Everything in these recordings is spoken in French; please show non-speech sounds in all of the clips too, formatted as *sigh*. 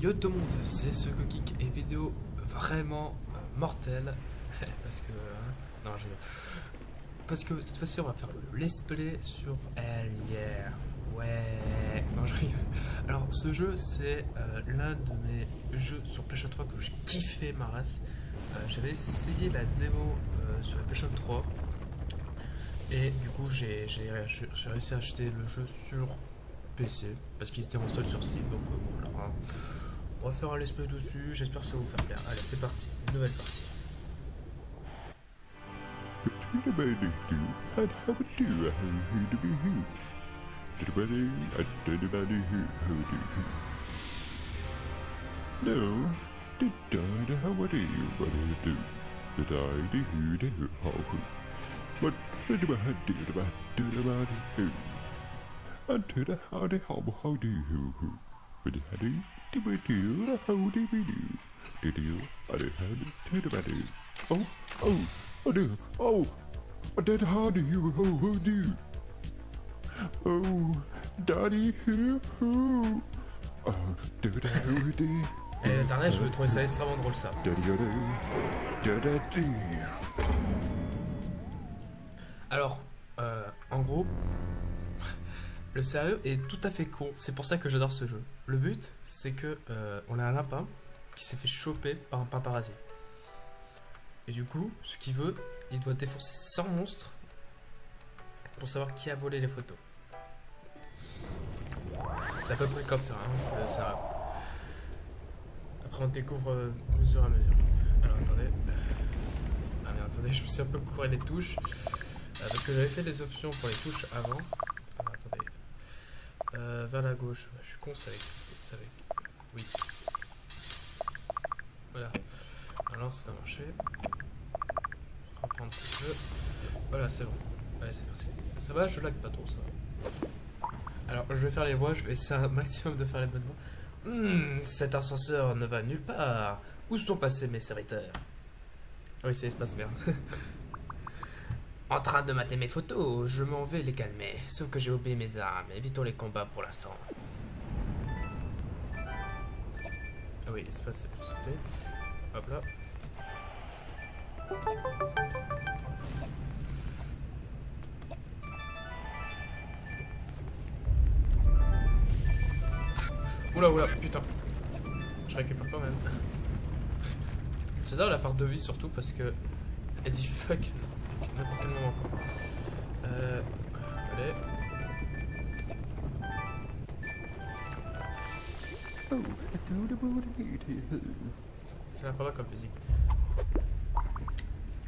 Yo tout le monde, c'est ce Geek et vidéo vraiment euh, mortelle. *laughs* Parce que hein, non je parce que cette fois-ci on va faire le let's play sur Hell yeah ouais non je rigole. Alors ce jeu c'est euh, l'un de mes jeux sur PlayStation 3 que j'ai kiffé ma race. Euh, j'avais essayé la démo sur la PlayStation 3 et du coup j'ai réussi à acheter le jeu sur PC parce qu'il était en solde sur Steam donc voilà hein. on va faire un let's play dessus j'espère que ça va vous faire bien allez c'est parti nouvelle partie No, did I do do? Did I do did I do who? Unto the how who I? Oh oh oh do oh what did how do you who who do? Oh, daddy who who? Oh, do the who do? et l'internet *laughs* je vais trouver ça extrêmement drôle ça alors euh, en gros le sérieux est tout à fait con. C'est pour ça que j'adore ce jeu. Le but c'est que euh, on a un lapin qui s'est fait choper par un paparazzi. Et du coup ce qu'il veut il doit défoncer 100 monstres pour savoir qui a volé les photos. C'est à peu près comme ça hein, le sérieux après on découvre euh, mesure à mesure. Alors attendez. Ah mais attendez *laughs* je me suis un peu couru les touches. Euh, parce que j'avais fait des options pour les touches avant. Euh, vers la gauche. Je suis con, c'est avec, avec. Oui. Voilà. Alors, ça a marché. Reprendre le jeu. Voilà, c'est bon. Allez, c'est parti. Ça va, je lag pas trop, ça. Alors, je vais faire les voix, je vais essayer un maximum de faire les bonnes voix. Hmm, cet ascenseur ne va nulle part. Où sont passés mes serviteurs? Ah Oui, c'est l'espace merde. *laughs* En train de mater mes photos, je m'en vais les calmer. Sauf que j'ai oublié mes armes. Évitons les combats pour l'instant. Ah oui, l'espace c'est pour sauter. Hop là. Oula oula, putain. Je récupère quand même. J'adore la part de vie surtout parce que elle dit fuck n'importe quel moment quoi. Euh, allez. C'est la pas comme musique.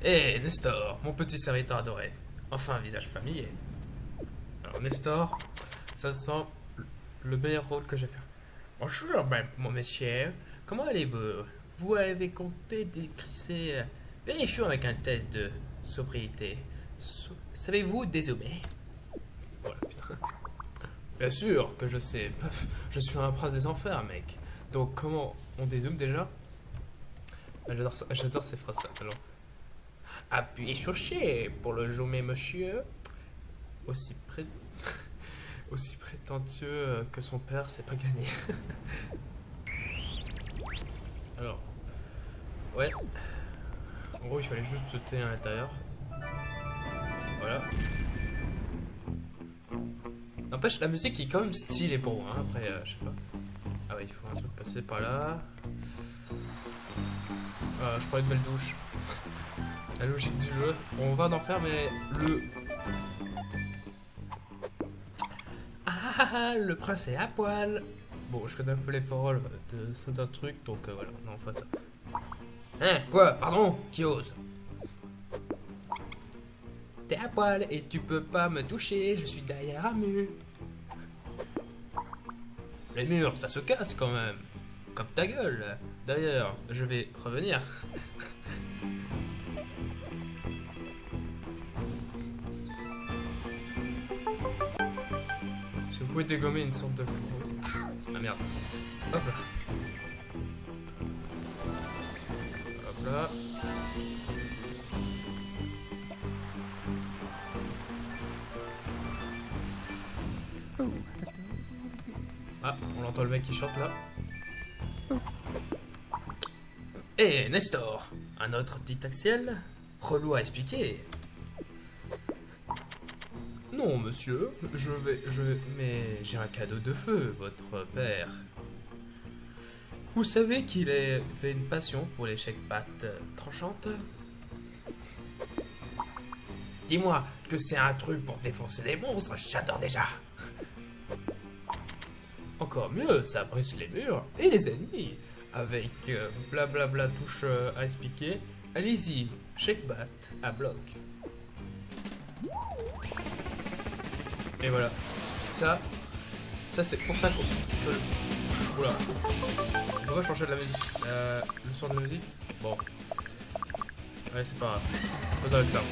Hé Nestor, mon petit serviteur adoré. Enfin un visage familier. Alors Nestor, ça sent le meilleur rôle que j'ai fait. Bonjour ben, mon monsieur, comment allez-vous? Vous avez compté décrisser Vérifions avec un test de sobriété. So- Savez-vous putain. Bien sûr que je sais. *laughs* Je suis un prince des enfers, mec. Donc, comment on dézoome déjà? Ah, J'adore ces phrases. Appuyez sur G pour le zoomer, monsieur. Aussi. *laughs* Aussi prétentieux que son père, c'est pas gagné. *laughs* alors. Ouais. En gros, il fallait juste sauter à l'intérieur. Voilà. N'empêche, la musique est quand même stylée pour moi. hein. Après, euh, je sais pas. Ah ouais, il faut un truc passer par là. Ah, je prends une belle douche. *laughs* La logique du jeu. On va en faire, mais le. Ah le prince est à poil. Bon, je connais un peu les paroles de certains trucs, donc euh, voilà. Non, en fait. Hein Quoi Pardon Qui ose? T'es à poil et tu peux pas me toucher, je suis derrière un mur. Les murs, ça se casse quand même. Comme ta gueule. D'ailleurs, je vais revenir. Si vous pouvez dégommer une sorte de. Ah merde. Hop là. Là. Ah, on entend le mec qui chante là. Eh, Nestor Un autre dictaxiel Relou à expliquer. Non, monsieur, je vais... je... Mais j'ai un cadeau de feu, votre père. Vous savez qu'il avait une passion pour les chèques-pattes tranchantes Dis-moi que c'est un truc pour défoncer les monstres, j'adore déjà Encore mieux, ça brise les murs et les ennemis Avec euh, blablabla touche euh, à expliquer, allez-y, check-bat à bloc. Et voilà. Ça, ça c'est pour ça qu'on peut... Oula. On va changer de la musique. Euh, le son de la musique Bon. Allez, c'est pas grave. Faisons avec ça.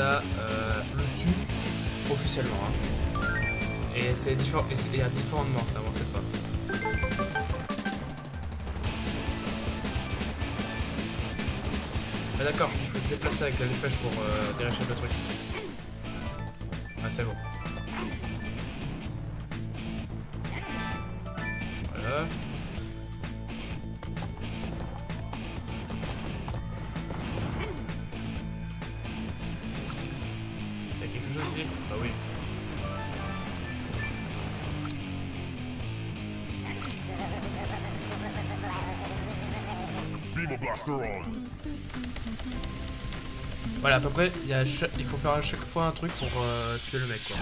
Euh, le tue officiellement. hein. Et c'est différent. et Il y a différentes morts, hein, fait pas. Ah d'accord, il faut se déplacer avec les flèches pour euh, le truc. Ah c'est bon. Voilà. Voilà, à peu près, il, y a il faut faire à chaque fois un truc pour euh, tuer le mec, quoi.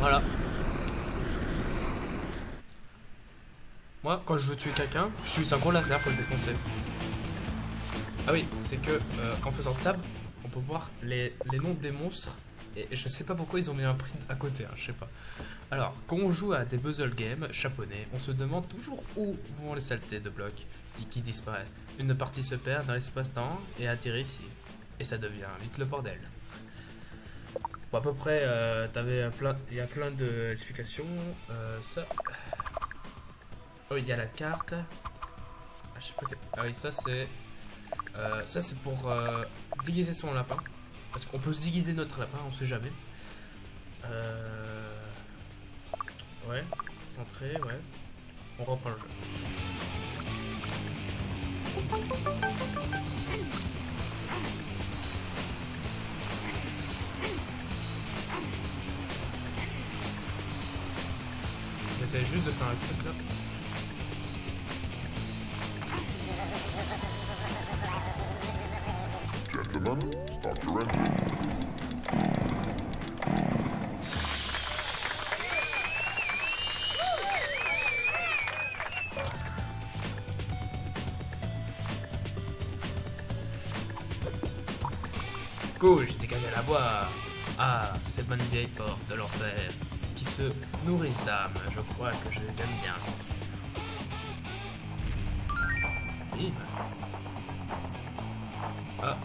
Voilà. Moi, quand je veux tuer quelqu'un, je suis un gros laser pour le défoncer. Ah oui, c'est que euh, en faisant tab, on peut voir les, les noms des monstres. Et je sais pas pourquoi ils ont mis un print à côté, hein, je sais pas. Alors, quand on joue à des puzzle games japonais, on se demande toujours où vont les saletés de blocs qui, disparaissent. Une partie se perd dans l'espace-temps et atterrit ici. Et ça devient vite le bordel. Bon, à peu près, euh, t'avais plein, il y a plein d'explications. Euh, ça. Oh, il y a la carte. Ah, je sais pas Ah oui, ça c'est. euh, ça c'est pour euh, déguiser son lapin. Parce qu'on peut se déguiser notre lapin, on sait jamais. Euh... Ouais, centré, ouais. On reprend le jeu. J'essaie juste de faire un truc là. Gentlemen, start your engine. La voie. Ah, ces bonnes vieilles portes de l'enfer qui se nourrissent d'âme. Je crois que je les aime bien. Ah.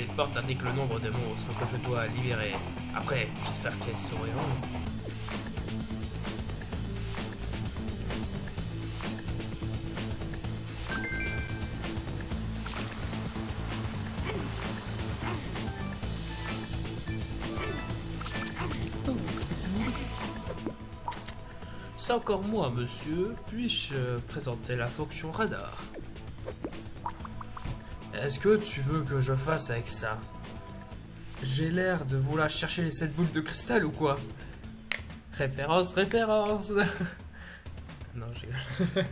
Les portes indiquent le nombre de monstres que je dois libérer. Après, j'espère qu'elles sourieront. C'est encore moi, monsieur. Puis-je euh, présenter la fonction radar? Est-ce que tu veux que je fasse avec ça? J'ai l'air de vouloir chercher les 7 boules de cristal ou quoi? Référence, référence *laughs* Non, j'ai... *laughs*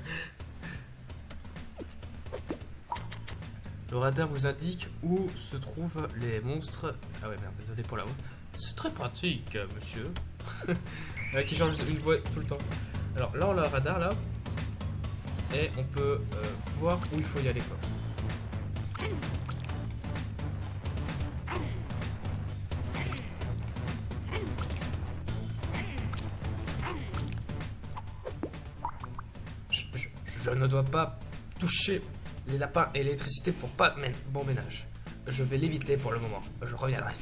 Le radar vous indique où se trouvent les monstres. Ah ouais, merde, désolé pour la voix. C'est très pratique, euh, monsieur. *laughs* Euh, qui change une voix tout le temps. Alors là, on a le radar là. Et on peut euh, voir où il faut y aller quoi. Je ne dois pas toucher les lapins et l'électricité pour pas bon ménage. Je vais l'éviter pour le moment. Je reviendrai.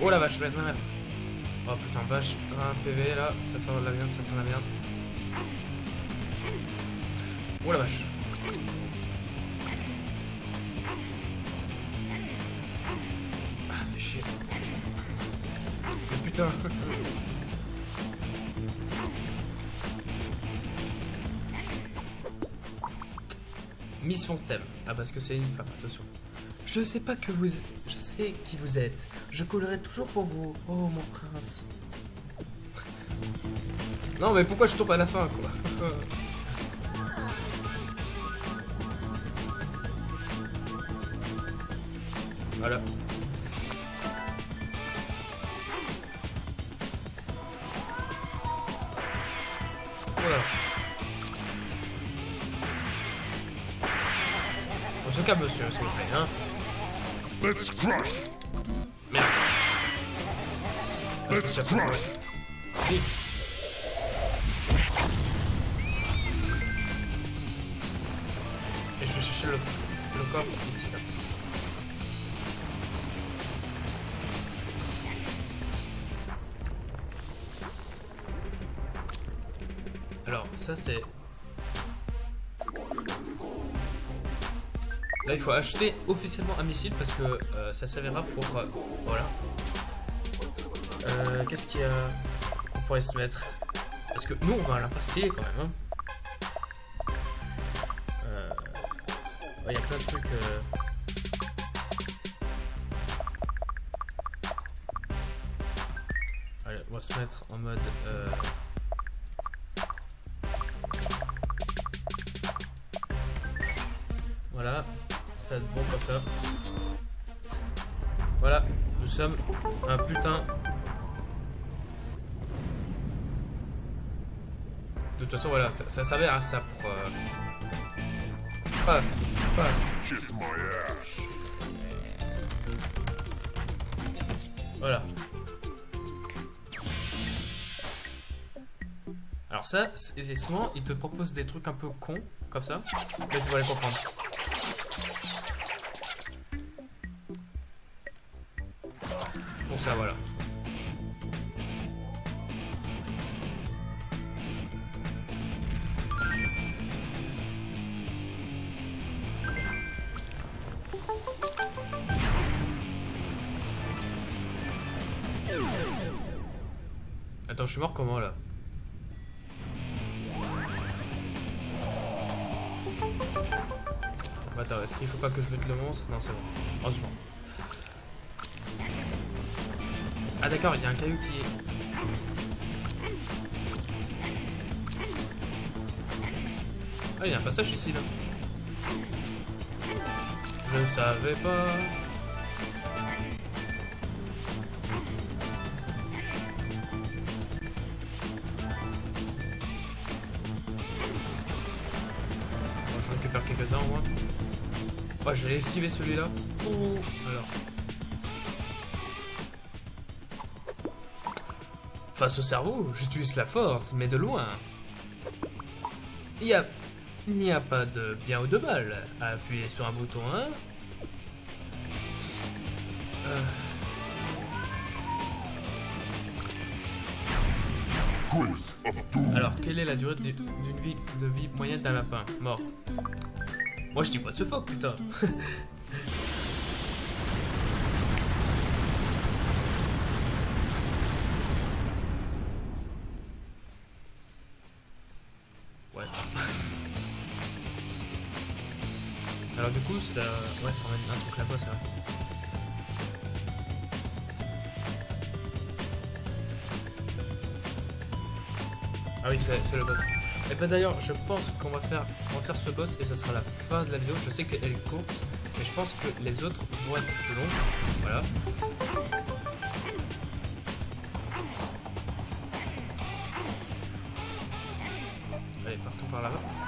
Oh la vache, merde, merde. Oh putain, vache, un PV là, ça sent la merde, ça sent la merde. Oh la vache. Putain. Miss Fontaine. Ah, parce que c'est une femme, attention. Je sais pas que vous. Je sais qui vous êtes. Je coulerai toujours pour vous. Oh, mon prince. Non, mais pourquoi je tombe à la fin, quoi? *laughs* Voilà. Voilà. Monsieur, s'il vous plaît, hein. Let's crush. Merde. Let's crush. Oui. Et je vais chercher le, le coffre ici là. Alors, ça c'est. Là, il faut acheter officiellement un missile parce que euh, ça servira pour. euh, voilà. Euh, Qu'est-ce qu'il y a qu'on pourrait se mettre? Parce que nous, on va à l'impastiller quand même. Hein. Euh, ouais, Il y a plein de trucs. Allez, on va se mettre en mode. Voilà, nous sommes un putain. De toute façon, voilà, ça, ça ça pour. euh, Paf, paf. Voilà. Alors ça, c'est c'est souvent, ils te proposent des trucs un peu cons, comme ça. Mais vous allez comprendre. Ça, voilà. Attends, je suis mort comment là? Attends, est-ce qu'il faut pas que je bute le monstre? Non, c'est bon. Heureusement. Ah d'accord, il y a un caillou qui est... Ah, il y a un passage ici là. Je savais pas. Bon, je récupère quelques-uns au moins. Ouais, je vais esquiver celui-là. Oh, Face au cerveau, j'utilise la force, mais de loin. Il y a... N'y a pas de bien ou de mal à appuyer sur un bouton, hein Euh. Alors, quelle est la durée du- d'une vie de vie moyenne d'un lapin? Mort. Moi, je dis pas de ce fuck, putain. *laughs* Ouais, ça ramène un truc là-bas, ça. Ah oui, c'est le boss. Et ben d'ailleurs, je pense qu'on va faire, on va faire ce boss et ce sera la fin de la vidéo. Je sais qu'elle est courte, mais je pense que les autres vont être plus longs. Voilà. Allez, partons par là-bas.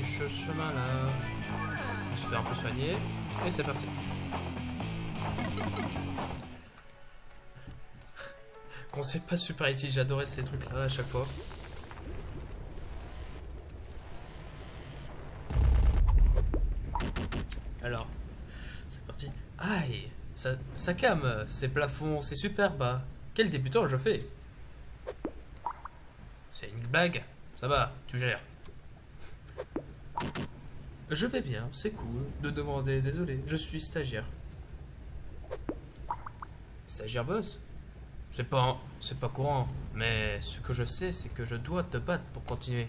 Aussi ce chemin-là. On se fait un peu soigner. Et c'est parti. Conseil pas super utile, j'adorais ces trucs-là à chaque fois. Alors, c'est parti. Aïe, ça, ça ces plafonds, c'est super bas. Quel débutant je fais? C'est une blague? Ça va, tu gères. Je vais bien, c'est cool de demander désolé, je suis stagiaire. Stagiaire boss? C'est pas, c'est pas courant, mais ce que je sais, c'est que je dois te battre pour continuer.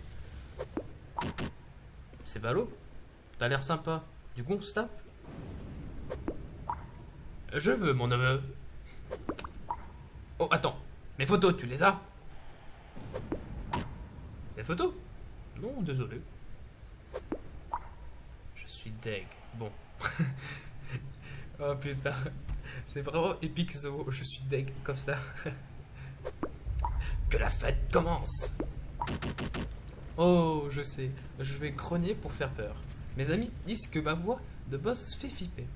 C'est ballot? T'as l'air sympa. Du coup, Je veux, mon neveu. Oh, attends. Mes photos, tu les as? Les photos? Non, désolé. Je suis deg. Bon. *laughs* oh putain. C'est vraiment épique ce mot. Je suis deg comme ça. *laughs* que la fête commence Oh, je sais. Je vais grogner pour faire peur. Mes amis disent que ma voix de boss fait flipper.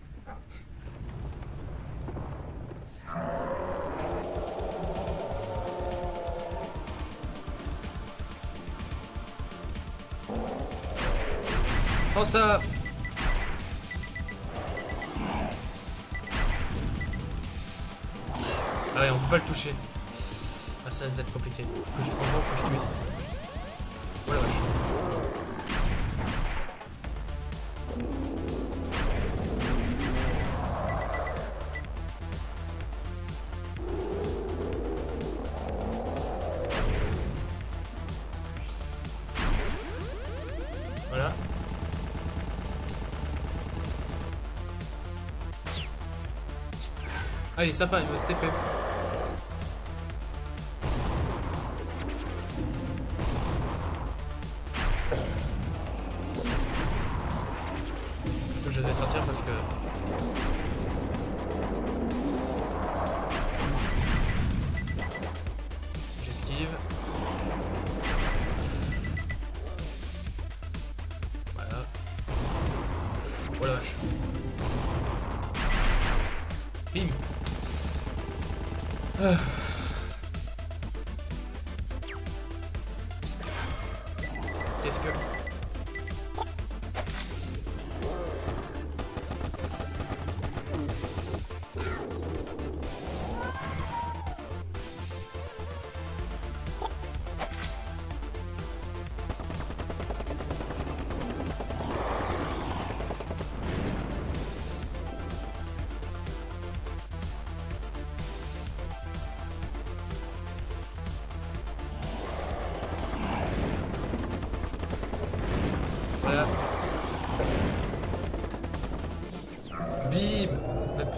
Prends ça Ah ouais, on peut pas le toucher. Ah, ça risque d'être compliqué. Que je prends que je twist. Oh la vache. Il est sympa, il veut TP.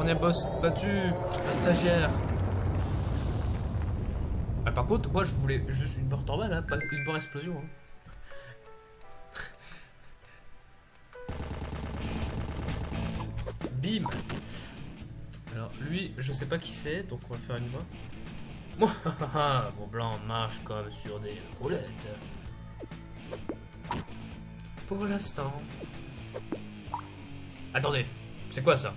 Premier boss battu La stagiaire ah, Par contre, moi je voulais juste une barre normale, hein, pas une barre explosion. hein. Bim Alors lui, je sais pas qui c'est, donc on va faire une voix. Moi, mon blanc marche comme sur des roulettes. Pour l'instant. Attendez, c'est quoi ça?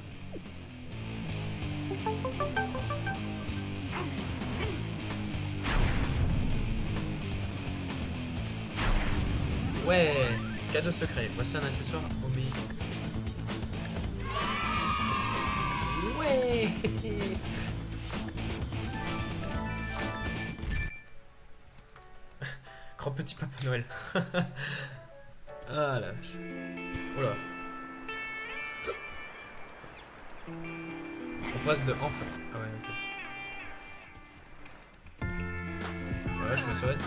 Ouais, cadeau secret. Voici un accessoire omis. Ouais *laughs* Grand petit Papa Noël. *laughs* ah la vache. Oula. On passe de enfin. Ah ouais, ok. Voilà, je me soigne.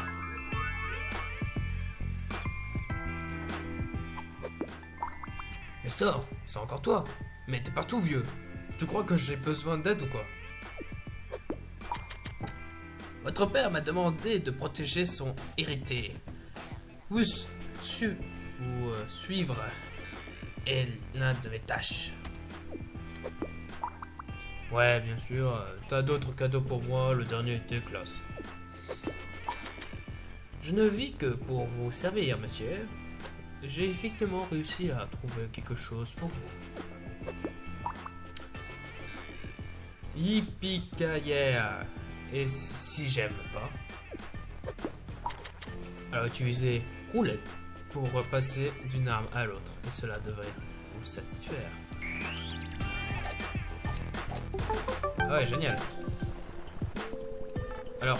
Nestor, c'est encore toi. Mais t'es partout, vieux. Tu crois que j'ai besoin d'aide ou quoi? Votre père m'a demandé de protéger son hérité. Vous, su- vous euh, suivre est l'un de mes tâches. Ouais, bien sûr. T'as d'autres cadeaux pour moi, le dernier était classe. Je ne vis que pour vous servir, monsieur. j'ai effectivement réussi à trouver quelque chose pour vous. yippee yeah Et si j'aime pas, alors utilisez roulette pour passer d'une arme à l'autre. Et cela devrait vous satisfaire. Ah ouais, génial. Alors,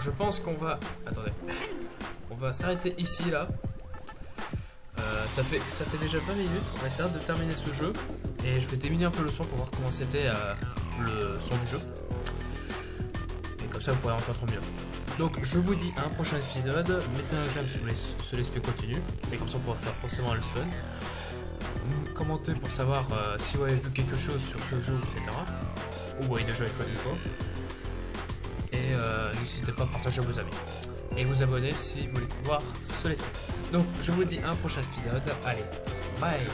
je pense qu'on va... Attendez. On va s'arrêter ici, là. Euh, ça, fait, ça fait déjà 20 minutes. On va essayer de terminer ce jeu. Et je vais diminuer un peu le son pour voir comment c'était euh, le son du jeu. Et comme ça, vous pourrez entendre mieux. Donc, je vous dis à un prochain épisode. Mettez un j'aime si vous voulez ce continue. Et comme ça, on pourra faire forcément le fun commenter pour savoir euh, si vous avez vu quelque chose sur ce jeu, etc. Ou vous avez déjà joué une fois. Et euh, n'hésitez pas à partager vos amis. Et vous abonner si vous voulez voir ce laisser. Donc je vous dis un prochain épisode. Allez, bye